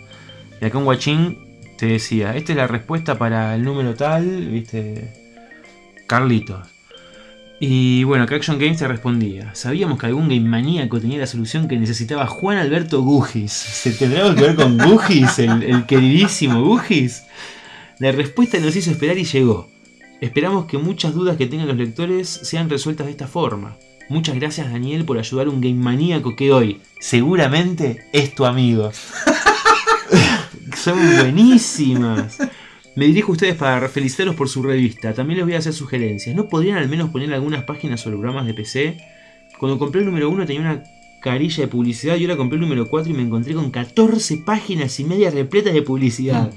Y acá un guachín te decía, esta es la respuesta para el número tal, viste, Carlitos. Y bueno, acá Action Games te respondía, sabíamos que algún game maníaco tenía la solución que necesitaba Juan Alberto Gugis. ¿Se tendrá que ver con Gugis, el, el queridísimo Gugis? La respuesta nos hizo esperar y llegó. Esperamos que muchas dudas que tengan los lectores sean resueltas de esta forma. Muchas gracias Daniel por ayudar a un game maníaco que hoy seguramente es tu amigo. Son buenísimas. Me dirijo a ustedes para felicitarlos por su revista. También les voy a hacer sugerencias. ¿No podrían al menos poner algunas páginas sobre programas de PC? Cuando compré el número 1 tenía una carilla de publicidad y ahora compré el número 4 y me encontré con 14 páginas y media repletas de publicidad.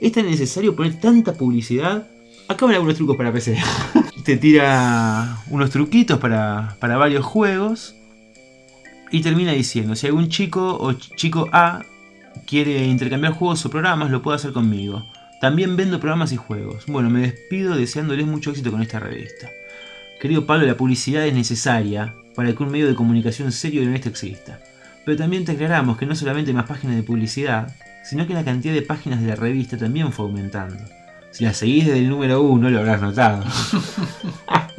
¿Es tan necesario poner tanta publicidad? Acá van algunos trucos para PC. Te tira unos truquitos para, para varios juegos. Y termina diciendo, si algún chico o ch- chico A quiere intercambiar juegos o programas, lo puede hacer conmigo. También vendo programas y juegos. Bueno, me despido deseándoles mucho éxito con esta revista. Querido Pablo, la publicidad es necesaria para que un medio de comunicación serio y honesto exista. Pero también te aclaramos que no solamente hay más páginas de publicidad, sino que la cantidad de páginas de la revista también fue aumentando. Si la seguís desde el número 1 lo habrás notado.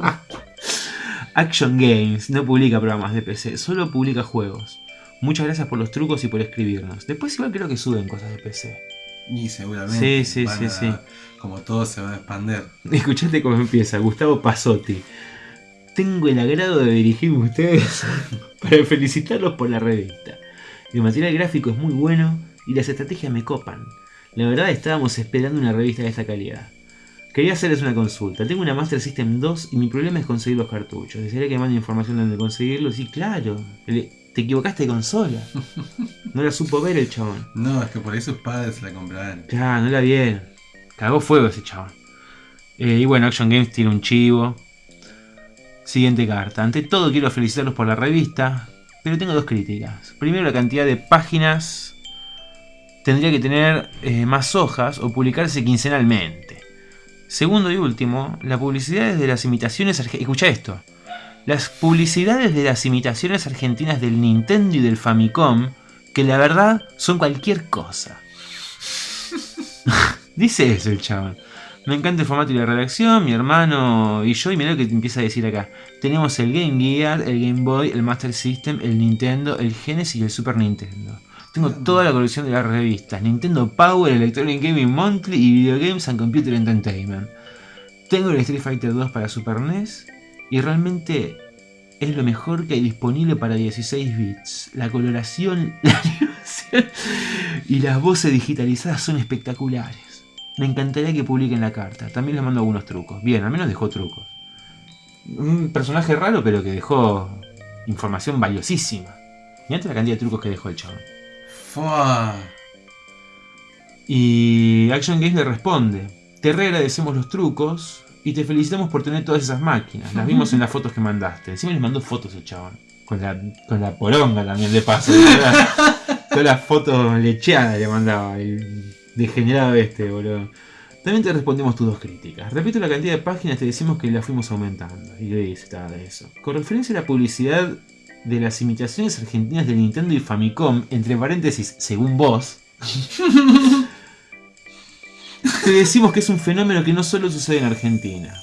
Action Games no publica programas de PC, solo publica juegos. Muchas gracias por los trucos y por escribirnos. Después igual creo que suben cosas de PC. Y seguramente. Sí, sí, van sí, a- sí. Como todo se va a expander. Escuchate cómo empieza, Gustavo Pasotti. Tengo el agrado de dirigirme a ustedes para felicitarlos por la revista. El material gráfico es muy bueno y las estrategias me copan. La verdad estábamos esperando una revista de esta calidad. Quería hacerles una consulta. Tengo una Master System 2 y mi problema es conseguir los cartuchos. ¿Desearía que mande información de dónde conseguirlos? Sí, claro. Te equivocaste de consola. No la supo ver el chabón. No, es que por ahí sus padres la compraron. Claro, no la bien. Cagó fuego ese chabón. Eh, y bueno, Action Games tiene un chivo. Siguiente carta. Ante todo quiero felicitarlos por la revista, pero tengo dos críticas. Primero la cantidad de páginas. Tendría que tener eh, más hojas o publicarse quincenalmente. Segundo y último, las publicidades de las imitaciones argentinas. Escucha esto. Las publicidades de las imitaciones argentinas del Nintendo y del Famicom, que la verdad son cualquier cosa. Dice eso el chabón. Me encanta el formato y la redacción, mi hermano y yo, y mirá lo que te empieza a decir acá. Tenemos el Game Gear, el Game Boy, el Master System, el Nintendo, el Genesis y el Super Nintendo. Tengo toda la colección de las revistas, Nintendo Power, Electronic Gaming Monthly y Video Games and Computer Entertainment. Tengo el Street Fighter 2 para Super NES y realmente es lo mejor que hay disponible para 16 bits. La coloración, la animación y las voces digitalizadas son espectaculares. Me encantaría que publiquen la carta. También les mando algunos trucos. Bien, al menos dejó trucos. Un personaje raro, pero que dejó información valiosísima. Mirá la cantidad de trucos que dejó el chabón. Fua. Y Action Games le responde: Te reagradecemos los trucos y te felicitamos por tener todas esas máquinas. Las vimos en las fotos que mandaste. Encima les mandó fotos el chabón. Con la, con la poronga también de paso. Todas las fotos lecheadas le mandaba. El degenerado este, boludo. También te respondemos tus dos críticas. Repito la cantidad de páginas, te decimos que la fuimos aumentando. Y le dice de eso. Con referencia a la publicidad de las imitaciones argentinas de Nintendo y Famicom, entre paréntesis, según vos, te decimos que es un fenómeno que no solo sucede en Argentina.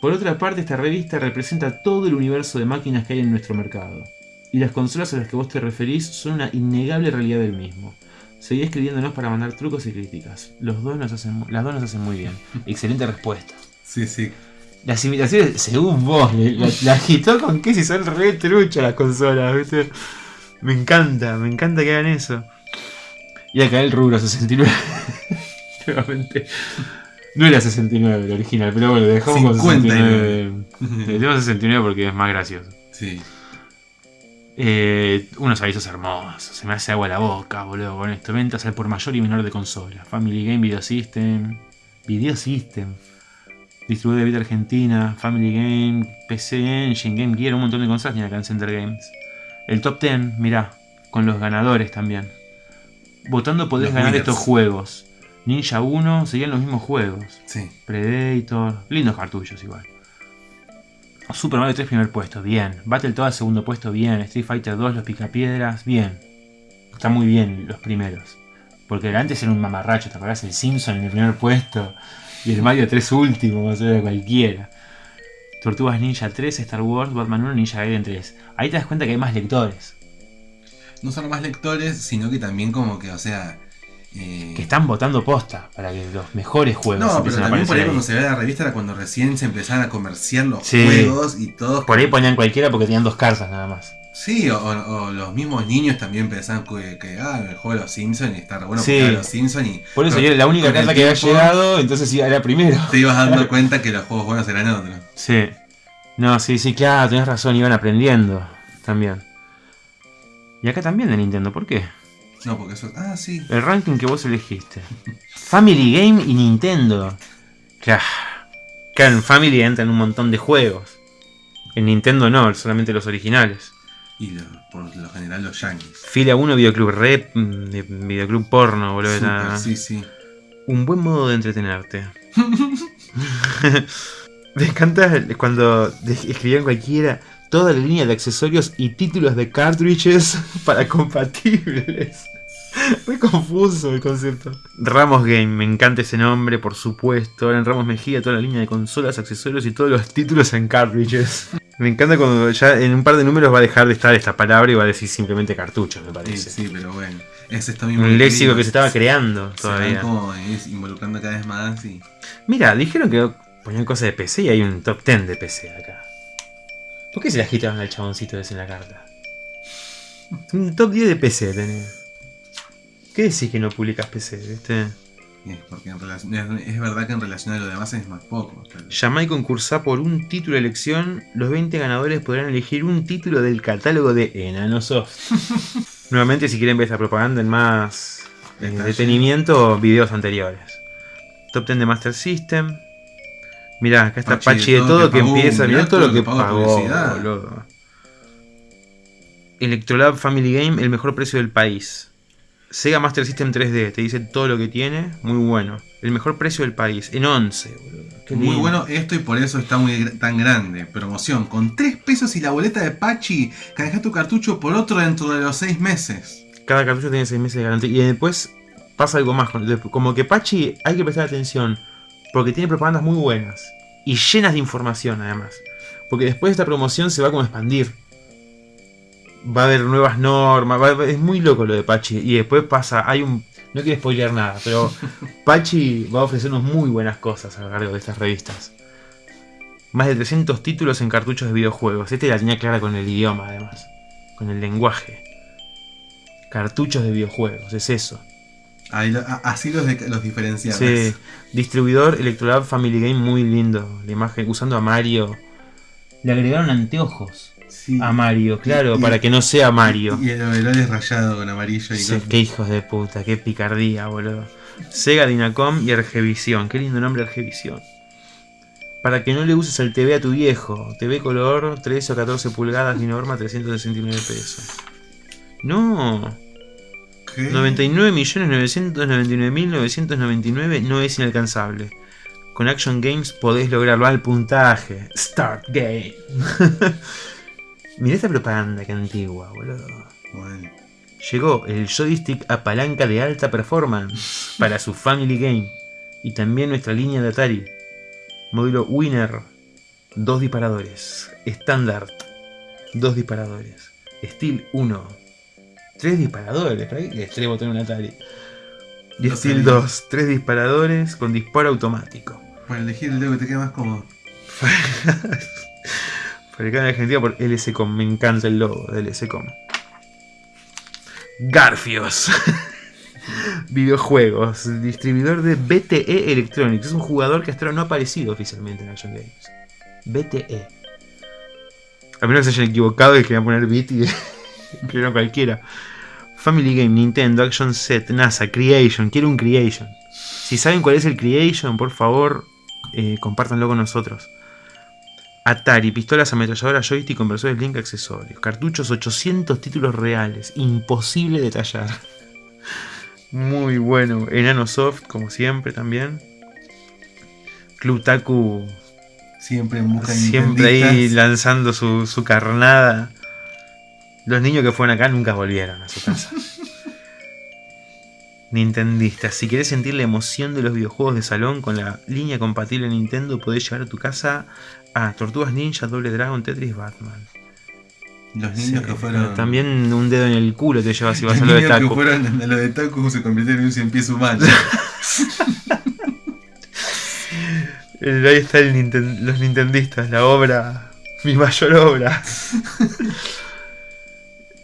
Por otra parte, esta revista representa todo el universo de máquinas que hay en nuestro mercado. Y las consolas a las que vos te referís son una innegable realidad del mismo. Seguí escribiéndonos para mandar trucos y críticas. Los dos nos hacen, las dos nos hacen muy bien. Excelente respuesta. Sí, sí. Las imitaciones, según vos, la, agitó con que si son re truchas las consolas, ¿viste? Me encanta, me encanta que hagan eso. Y acá el rubro 69. No era 69 el original, pero bueno, dejamos con 69. 59. Le dimos 69 porque es más gracioso. Sí. Eh, unos avisos hermosos. Se me hace agua la boca, boludo, con esto. Ventas al por mayor y menor de consola. Family Game Video System. Video System. Distribuidor de Vita Argentina. Family Game. PC Engine. Game Gear. Un montón de consolas tiene acá en Center Games. El top 10, mirá. Con los ganadores también. Votando podés Los ganar winners. estos juegos. Ninja 1 seguían los mismos juegos. Sí. Predator. Lindos cartuchos igual. Super Mario 3 primer puesto, bien. Battletoads segundo puesto, bien. Street Fighter 2 los picapiedras, bien. Está muy bien los primeros. Porque antes era un mamarracho, ¿te acordás? El Simpson en el primer puesto. Y el Mario 3 último, o sea, cualquiera. Tortugas Ninja 3, Star Wars, Batman 1, Ninja Gaiden 3. Ahí te das cuenta que hay más lectores. No solo más lectores, sino que también como que, o sea... eh, Que están votando posta para que los mejores juegos No, pero a también por ahí cuando se ve la revista era cuando recién se empezaban a comerciar los Sí. juegos y todos... Por ahí ponían cualquiera porque tenían dos cartas nada más. Sí, o, o los mismos niños también pensaban que, que, ah, el juego de los Simpsons y está re bueno Sí. porque los Simpsons y Por eso con- y era la única carta que había llegado, entonces sí, era primero. Te ibas dando cuenta que los juegos buenos eran otros. Sí. No, sí, sí, claro, tenés razón, iban aprendiendo también. Y acá también de Nintendo, ¿por qué? No, porque eso... Ah, sí. El ranking que vos elegiste. Family Game y Nintendo. Claro. Claro, en Family entran un montón de juegos. En Nintendo no, solamente los originales. Y lo- por lo general los yankees. Fila 1 Videoclub Rep, mm, de Videoclub Porno, boludo. Super, nada. sí, sí. Un buen modo de entretenerte. Me encanta cuando escribían cualquiera toda la línea de accesorios y títulos de cartridges para compatibles. Muy confuso el concepto. Ramos Game, me encanta ese nombre, por supuesto. Ahora en Ramos Mejía, toda la línea de consolas, accesorios y todos los títulos en cartridges. Me encanta cuando ya en un par de números va a dejar de estar esta palabra y va a decir simplemente cartuchos, me Sí, parece. sí, pero bueno. Es esto mismo. Un léxico que se estaba creando se van todavía. como es, involucrando cada vez más y. Mira, dijeron que ponían cosas de PC y hay un top 10 de PC acá. ¿Por qué se le agitaban al chaboncito ese en la carta? Un top 10 de PC tenés. ¿Qué decís que no publicas PC, viste? es porque en relación, es, es verdad que en relación a lo demás es más poco. Llamá y concursá por un título de elección. Los 20 ganadores podrán elegir un título del catálogo de Enanosoft. Nuevamente, si quieren ver esta propaganda en más eh, detenimiento, videos anteriores. Top 10 de Master System. Mirá, acá está Pachi de todo, que, empieza. Mirá todo lo que pagó pagó, publicidad. boludo. Electrolab Family Game, el mejor precio del país. Sega Master System 3D, te dice todo lo que tiene, muy bueno. El mejor precio del país, en 11, boludo. Qué Muy lindo. bueno esto y por eso está muy tan grande. Promoción con 3 pesos y la boleta de Pachi. Canjea tu cartucho por otro dentro de los 6 meses. Cada cartucho tiene 6 meses de garantía. Y después pasa algo más. Como que Pachi hay que prestar atención. Porque tiene propagandas muy buenas. Y llenas de información además. Porque después esta promoción se va como a expandir. Va a haber nuevas normas. va a haber- es muy loco lo de Pachi. Y después pasa. Hay un. No quiero spoilear nada. Pero Pachi va a ofrecernos muy buenas cosas a lo largo de estas revistas. Más de 300 títulos en cartuchos de videojuegos. Este la tenía clara con el idioma además. Con el lenguaje. Cartuchos de videojuegos, es eso. Ahí así los, de- los diferenciamos. Sí. Distribuidor Electrolab Family Game muy lindo. La imagen usando a Mario. Le agregaron anteojos Sí. a Mario, claro, Y- para que no sea Mario. Y el overol es rayado con amarillo y Sí, cosas. qué hijos de puta, qué picardía, boludo. Sega, Dinacom y Argevisión. Qué lindo nombre Argevisión. Para que no le uses el TV a tu viejo. TV color 13 o 14 pulgadas y norma 369 pesos. No. ¿Qué? 99.999.999 no es inalcanzable. Con Action Games podés lograrlo al puntaje. Start Game. Mirá esta propaganda que antigua, boludo. Bueno, Llegó el joystick a palanca de alta performance para su Family Game y también nuestra línea de Atari. Módulo Winner, dos disparadores. Standard, dos disparadores. Steel 1, tres disparadores. ¿Para qué tres botones en un Atari? Y No Steel sabía. 2, tres disparadores con disparo automático. para elegir el dedo que te quede más cómodo. Fabricado en Argentina por LSCOM. Me encanta el logo de LSCOM. Garfios. Videojuegos. Distribuidor de BTE Electronics. Es un jugador que hasta ahora no ha aparecido oficialmente en Action Games. BTE. A menos que se hayan equivocado y querían poner bit y escribieron cualquiera. Family Game, Nintendo, Action Set, NASA, Creation. Quiero un Creation. Si saben cuál es el Creation, por favor, eh, compártanlo con nosotros. Atari, pistolas ametralladoras, joystick, conversores link, accesorios. Cartuchos, 800 títulos reales. Imposible detallar. Muy bueno. Enano Soft, como siempre también. Club Taku Siempre en busca de siempre ahí lanzando su, su carnada. Los niños que fueron acá nunca volvieron a su casa. Nintendistas, si querés sentir la emoción de los videojuegos de salón con la línea compatible Nintendo, podés llevar a tu casa a Tortugas Ninja, Doble Dragon, Tetris, Batman. Los niños Sí, que fueron. También un dedo en el culo te llevas si vas los a lo de niños que taco. fueron a lo de Taku se convirtieron en un cien pies humano. Ahí está el Ninten- los Nintendistas, la obra, mi mayor obra.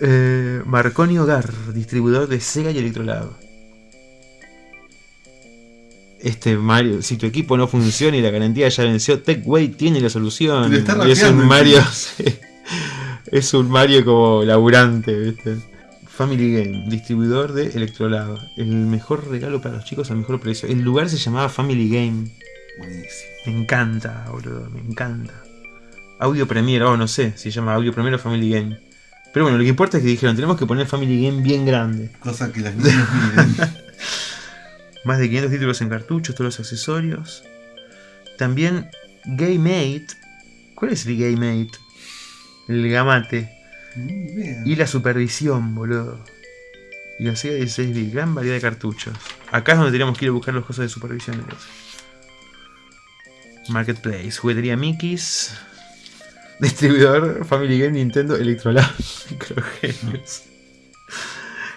Eh, Marconi Hogar, distribuidor de Sega y Electrolab. Este Mario, si tu equipo no funciona y la garantía ya venció, TechWay tiene la solución. Le está Y es un Mario, es un Mario como laburante, ¿viste? Family Game, distribuidor de Electrolab. El mejor regalo para los chicos al mejor precio. El lugar se llamaba Family Game. Buenísimo. Me encanta, boludo, me encanta. Audio Premiere, oh, no sé si se llama Audio Premiere o Family Game. Pero bueno, lo que importa es que dijeron, tenemos que poner Family Game bien grande. Cosa que miren. Más de 500 títulos en cartuchos, todos los accesorios. También GameMate. ¿Cuál es el GameMate? El gamate. Y la supervisión, boludo. Y la Sega 16 bit, gran variedad de cartuchos. Acá es donde teníamos que ir a buscar las cosas de supervisión. Marketplace, juguetería Mickey's. Distribuidor Family Game Nintendo Electrolab Microgenius.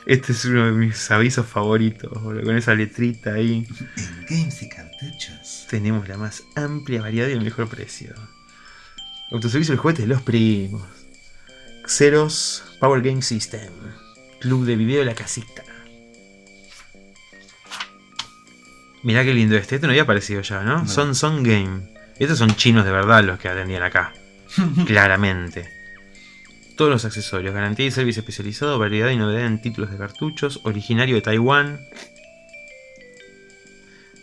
Este es uno de mis avisos favoritos, boludo, con esa letrita ahí. En games y cartuchos. Tenemos la más amplia variedad y el mejor precio. Autoservicio de juguetes de los primos. Xeros Power Game System. Club de video La Casita. Mirá qué lindo este. Este no había aparecido ya, ¿no? No. Son Son Game. Estos son chinos de verdad los que atendían acá. Claramente. Todos los accesorios, garantía y servicio especializado, variedad y novedad en títulos de cartuchos, originario de Taiwán.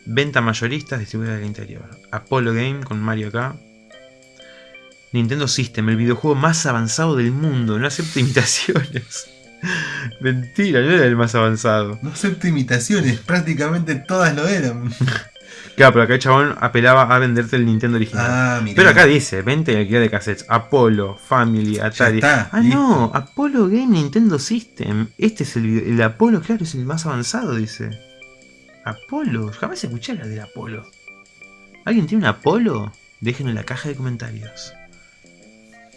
Venta mayoristas, distribuidora del interior. Apollo Game con Mario acá. Nintendo System, el videojuego más avanzado del mundo, no acepta imitaciones. Mentira, no era el más avanzado. No acepto imitaciones, prácticamente todas lo eran. Claro, pero acá el chabón apelaba a venderte el Nintendo original. Ah. Pero acá dice, venta y alquiler de cassettes, Apollo, Family, Atari. está, ah, listo. no, Apollo Game Nintendo System. Este es el, video- el Apollo, claro, es el más avanzado, dice. Apollo, jamás escuché hablar del Apollo. ¿Alguien tiene un Apollo? Déjenlo en la caja de comentarios.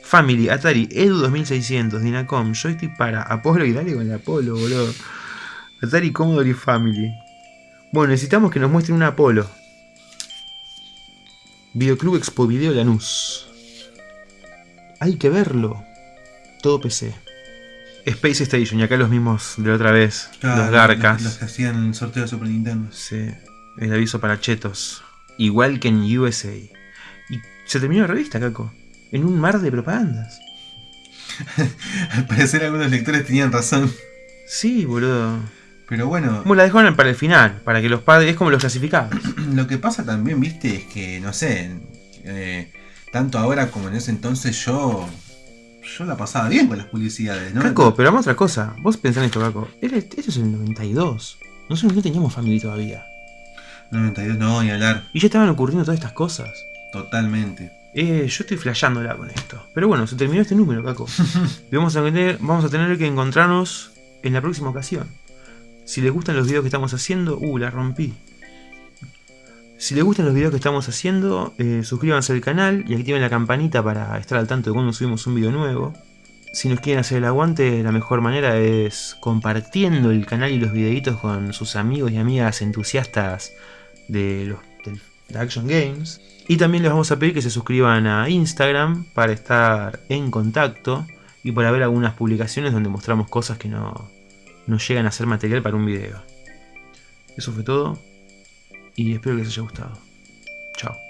Family, Atari, Edu 2600, Dinacom, joystick para Apollo y dale con el Apollo, boludo. Atari, Commodore y Family. Bueno, necesitamos que nos muestren un Apollo. Videoclub Expo Video Lanús. Hay que verlo. Todo PC. Space Station, y acá los mismos de la otra vez. Claro, los Garcas. Los, los que hacían el sorteo de Super Nintendo. Sí, el aviso para chetos. Igual que en USA. Y se terminó la revista, Caco. En un mar de propagandas. Al parecer algunos lectores tenían razón. Sí, boludo. Pero bueno, Como la dejaron para el final, para que los padres. Es como los clasificados. lo que pasa también, viste, es que, no sé, eh, tanto ahora como en ese entonces yo... Yo la pasaba bien con las publicidades, ¿no? Caco, pero vamos a otra cosa. Vos pensás en esto, Caco. Esto es el 92. Nosotros no teníamos Family todavía. 92, no, ni hablar. Y ya estaban ocurriendo todas estas cosas. Totalmente. Eh, yo estoy flasheándola con esto. Pero bueno, se terminó este número, Caco. vamos a, tener, vamos a tener que encontrarnos en la próxima ocasión. Si les gustan los videos que estamos haciendo, uh, la rompí. Si les gustan los videos que estamos haciendo, eh, suscríbanse al canal y activen la campanita para estar al tanto de cuando subimos un video nuevo. Si nos quieren hacer el aguante, la mejor manera es compartiendo el canal y los videitos con sus amigos y amigas entusiastas de los de Action Games. Y también les vamos a pedir que se suscriban a Instagram para estar en contacto y para ver algunas publicaciones donde mostramos cosas que no, no llegan a ser material para un video. Eso fue todo y espero que les haya gustado. Chao.